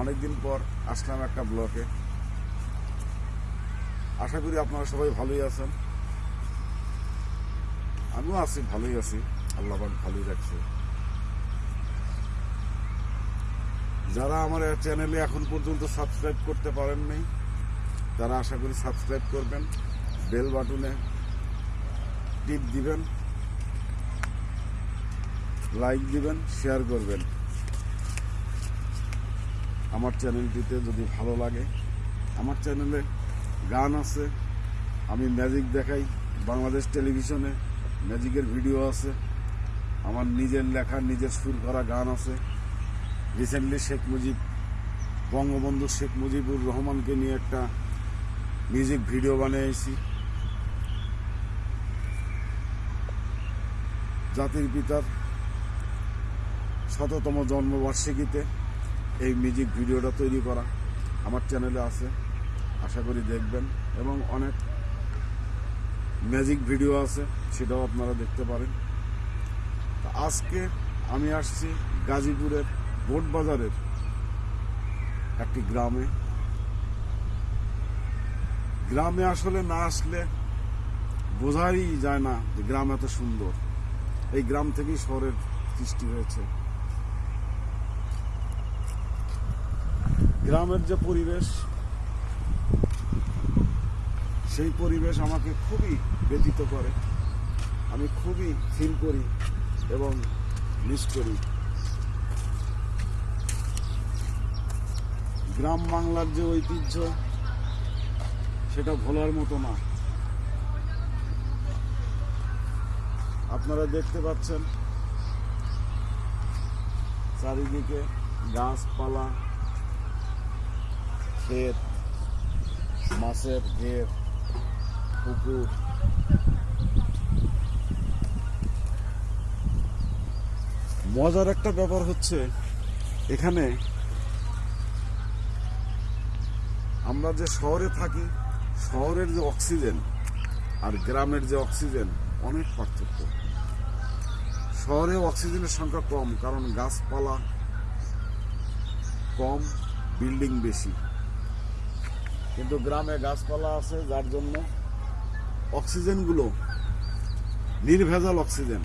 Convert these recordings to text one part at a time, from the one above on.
অনেকদিন পর আসলাম একটা ব্লকে। আশা করি আপনারা সবাই ভালোই আছেন। আমিও আছি, ভালোই আছি। আল্লাহ পাক ভালোই রাখছে। যারা আমার চ্যানেলে এখন পর্যন্ত সাবস্ক্রাইব করতে পারেন নাই তারা আশা করি সাবস্ক্রাইব করবেন, বেল বাটনে টিপ দিবেন, লাইক দিবেন, শেয়ার করবেন। আমার চ্যানেলটিতে যদি ভালো লাগে, আমার চ্যানেলে গান আছে, আমি ম্যাজিক দেখাই, বাংলাদেশ টেলিভিশনে ম্যাজিকের ভিডিও আছে, আমার নিজের লেখা, নিজের সুর করা গান আছে। রিসেন্টলি শেখ মুজিব, বঙ্গবন্ধু শেখ মুজিবুর রহমানকে নিয়ে একটা মিউজিক ভিডিও বানিয়েছি। জাতির পিতার শততম জন্মবার্ষিকীতে এই মিউজিক ভিডিওটা তৈরি করা আমার চ্যানেলে আছে। আশা করি দেখবেন। এবং অনেক ম্যাজিক ভিডিও আছে, সেটাও আপনারা দেখতে পারেন। আজকে আমি আসছি গাজীপুরের বোট বাজারের একটি গ্রামে। গ্রামে আসলে না আসলে বোঝাই যায় না যে গ্রাম এত সুন্দর। এই গ্রাম থেকেই শহরের সৃষ্টি হয়েছে। গ্রামের যে পরিবেশ, সেই পরিবেশ আমাকে খুবই ব্যতীত করে। আমি খুবই ফিল করি এবং মিস করি। গ্রাম বাংলার যে ঐতিহ্য, সেটা ভোলার মতো না। আপনারা দেখতে পাচ্ছেন, চারিদিকে গাছপালা ক্ষেত, মাছের ঘের, পুকুর। মজার একটা ব্যাপার হচ্ছে, এখানে আমরা যে শহরে থাকি, শহরের যে অক্সিজেন আর গ্রামের যে অক্সিজেন অনেক পার্থক্য। শহরে অক্সিজেনের সংখ্যা কম, কারণ গাছপালা কম, বিল্ডিং বেশি। কিন্তু গ্রামে গাছপালা আছে, যার জন্য অক্সিজেনগুলো, নির্ভেজাল অক্সিজেন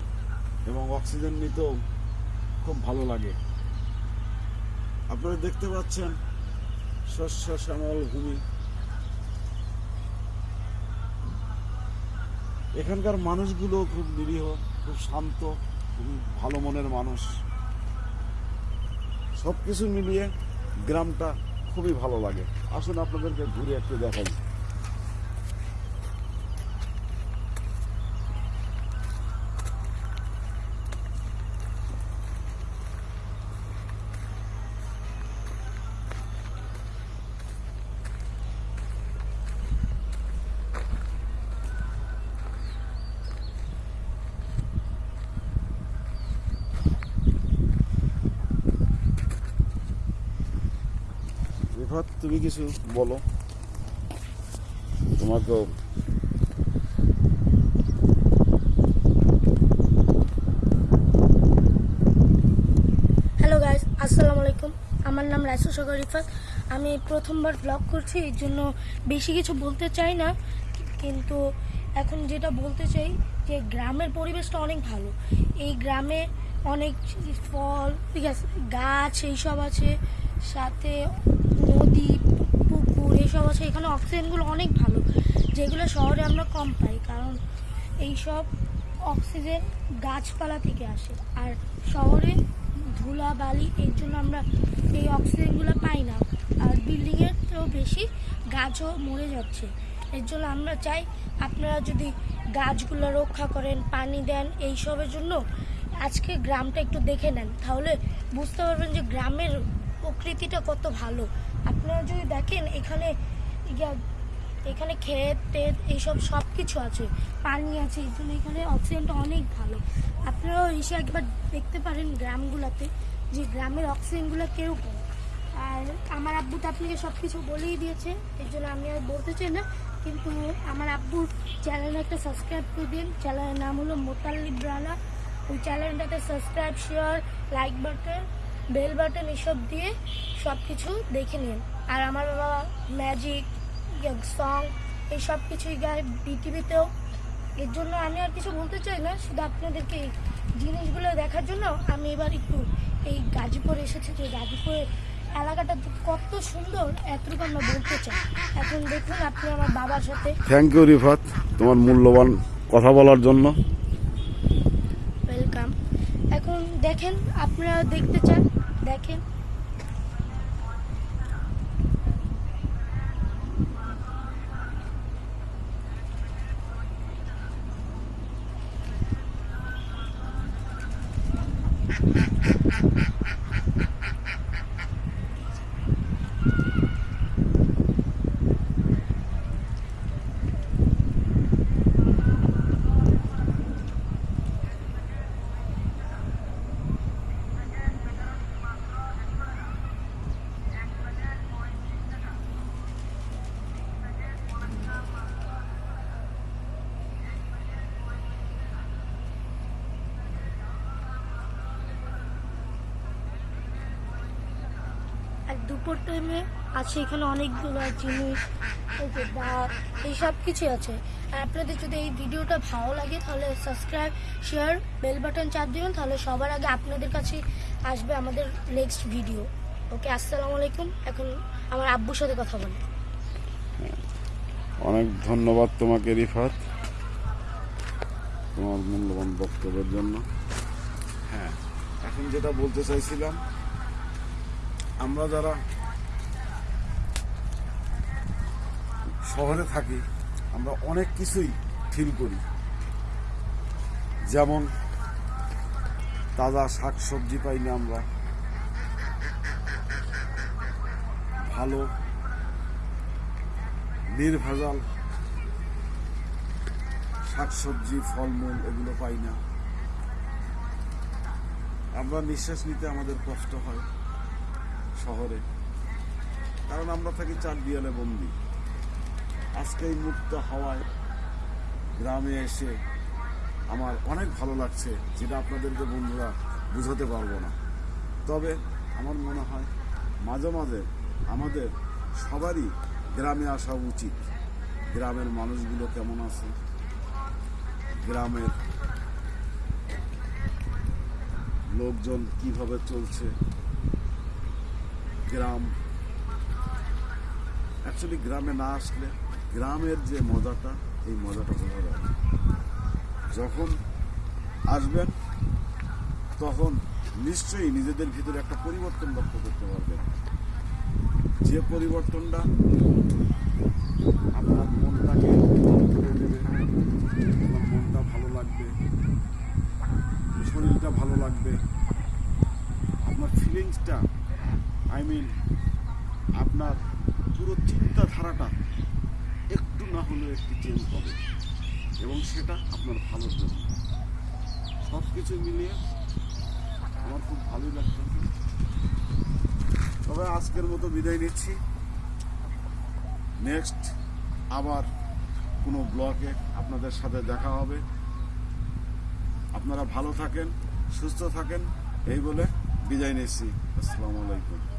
এবং অক্সিজেন নিতেও খুব ভালো লাগে। আপনারা দেখতে পাচ্ছেন শস্য শ্যামল ভূমি। এখানকার মানুষগুলো খুব নিরীহ, খুব শান্ত, খুবই ভালো মনের মানুষ। সব কিছু মিলিয়ে গ্রামটা খুবই ভালো লাগে। আসুন আপনাদেরকে ঘুরে একটু দেখাই রিফাত তুমি কিছু বলো। তোমাকেও। হ্যালো গাইস আসসালামু আলাইকুম। আমার নাম রাইসু সাগর রিফাত। আমি প্রথমবার ব্লগ করছি এর জন্য বেশি কিছু বলতে চাই না। কিন্তু এখন যেটা বলতে চাই, যে গ্রামের পরিবেশটা অনেক ভালো। এই গ্রামে অনেক ফল, ঠিক আছে, গাছ, এইসব আছে। সাথে নদী, পুকুর এইসব আছে। এখানে অক্সিজেনগুলো অনেক ভালো। যেগুলো শহরে আমরা কম পাই, কারণ এইসব অক্সিজেন গাছপালা থেকে আসে। আর শহরে ধুলা বালি এর জন্য আমরা এই অক্সিজেনগুলো পাই না। আর বিল্ডিংয়ের তো বেশি গাছও মরে যাচ্ছে। এর জন্য আমরা চাই আপনারা যদি গাছগুলো রক্ষা করেন, পানি দেন, এইসবের জন্য আজকে গ্রামটা একটু দেখে নেন। তাহলে বুঝতে পারবেন যে গ্রামের প্রকৃতিটা কত ভালো। আপনারা যদি দেখেন, এখানে এখানে ক্ষেত টেত এইসব সব কিছু আছে, পানি আছে, এই জন্য এখানে অক্সিজেনটা অনেক ভালো। আপনারাও এসে একবার দেখতে পারেন গ্রামগুলোতে, যে গ্রামের অক্সিজেনগুলো কীরকম। আর আমার আব্বু তো আপনাকে সব কিছু বলেই দিয়েছে, এর জন্য আমি আর বলতে চাই না, কিন্তু আমার আব্বুর চ্যানেলে একটা সাবস্ক্রাইব করে দিন। চ্যানেলের নাম হলো মোতাল্লিব রানা। ওই চ্যানেলটাতে subscribe share like button bell button এসব দিয়ে সব কিছু দেখে নিন। আর আমার বাবা ম্যাজিক সং এই সব কিছুই গায় বিটিভিতেও এর জন্য আমি আর কিছু বলতে চাই না শুধু আপনাদেরকে এই জিনিসগুলো দেখার জন্য আমি এবার একটু এই গাজীপুর এসেছি। যে গাজীপুরের এলাকাটা কত সুন্দর এতটুকু আমরা বলতে চাই। এখন দেখুন আপনি আমার বাবার সাথে। থ্যাংক ইউ রিফাত তোমার মূল্যবান কথা বলার জন্য। ওয়েলকাম এখন দেখেন আপনারা দেখতে চান দেখেন দুপুর টাইমে আছে এখানে অনেকগুলো জিনিস এই যে দাঁত এই সব কিছু আছে। আর আপনাদের যদি এই ভিডিওটা ভালো লাগে তাহলে সাবস্ক্রাইব শেয়ার বেল বাটন চাপ দিবেন তাহলে সবার আগে আপনাদের কাছে আসবে আমাদের নেক্সট ভিডিও ওকে আসসালামু আলাইকুম। এখন আমার আব্বুর সাথে কথা বলি। অনেক ধন্যবাদ তোমাকে রিফাত তোমার মূল্যবান বক্তব্যের জন্য। হ্যাঁ এখন যেটা বলতে চাইছিলাম আমরা যারা শহরে থাকি, আমরা অনেক কিছুই ফিল করি। যেমন তাজা শাক সবজি পাই না আমরা ভালো নির্ভেজাল শাকসবজি, ফলমূল এগুলো পাই না। আমরা নিঃশ্বাস নিতে আমাদের কষ্ট হয়। শহরে। কারণ আমরা থাকি চার দেয়ালে বন্দি। আজকে এই মুক্ত হাওয়ায় গ্রামে এসে আমার অনেক ভালো লাগছে, যেটা আপনাদেরকে বন্ধুরা বুঝাতে পারব না। তবে আমার মনে হয় মাঝে মাঝে আমাদের সবারই গ্রামে আসা উচিত। গ্রামের মানুষগুলো কেমন আছে? গ্রামের লোকজন কীভাবে চলছে? গ্রাম। অ্যাকচুয়ালি গ্রামে না আসলে গ্রামের যে মজাটা, এই মজাটা বোঝা যায় যখন আসবেন, তখন নিশ্চয়ই নিজেদের ভিতরে একটা পরিবর্তন লক্ষ্য করতে পারবেন। যে পরিবর্তনটা আপনার মনটাকে আপনার মনটা ভালো লাগবে, শরীরটা ভালো লাগবে, আপনার ফিলিংসটা আই মিন, আপনার পুরো চিন্তাধারাটা একটু না হলেও একটু চেঞ্জ হবে। এবং সেটা আপনার ভালোর জন্য। সব কিছু মিলিয়ে আমার খুব ভালোই লাগতেছে তবে আজকের মতো বিদায় নিচ্ছি। নেক্সট আবার কোনো ব্লগে আপনাদের সাথে দেখা হবে। আপনারা ভালো থাকেন, সুস্থ থাকেন, এই বলে বিদায় নিচ্ছি। আসসালামু আলাইকুম।